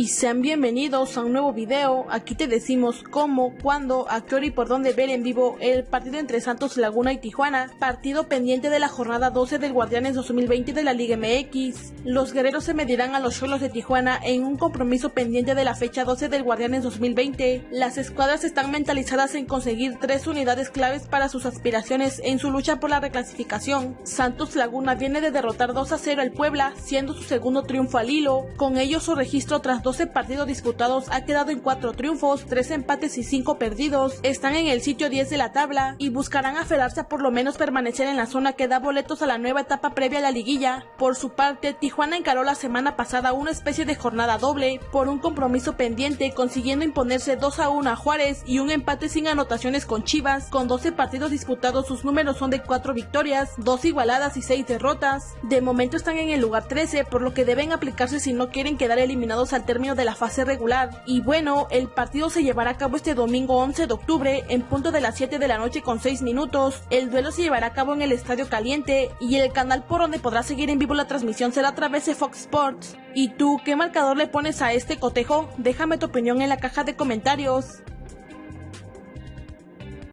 y sean bienvenidos a un nuevo video. Aquí te decimos cómo, cuándo, a qué hora y por dónde ver en vivo el partido entre Santos Laguna y Tijuana, partido pendiente de la jornada 12 del Guardianes 2020 de la Liga MX. Los guerreros se medirán a los Cholos de Tijuana en un compromiso pendiente de la fecha 12 del Guardianes 2020. Las escuadras están mentalizadas en conseguir tres unidades claves para sus aspiraciones en su lucha por la reclasificación. Santos Laguna viene de derrotar 2 a 0 al Puebla, siendo su segundo triunfo al hilo. Con ello su registro tras 12 partidos disputados ha quedado en 4 triunfos, 3 empates y 5 perdidos. Están en el sitio 10 de la tabla y buscarán aferrarse a por lo menos permanecer en la zona que da boletos a la nueva etapa previa a la liguilla. Por su parte, Tijuana encaró la semana pasada una especie de jornada doble por un compromiso pendiente, consiguiendo imponerse 2 a 1 a Juárez y un empate sin anotaciones con Chivas. Con 12 partidos disputados, sus números son de 4 victorias, 2 igualadas y 6 derrotas. De momento están en el lugar 13, por lo que deben aplicarse si no quieren quedar eliminados al término de la fase regular. Y bueno, el partido se llevará a cabo este domingo 11 de octubre en punto de las 7 de la noche con 6 minutos. El duelo se llevará a cabo en el Estadio Caliente y el canal por donde podrás seguir en vivo la transmisión será a través de Fox Sports. ¿Y tú qué marcador le pones a este cotejo? Déjame tu opinión en la caja de comentarios.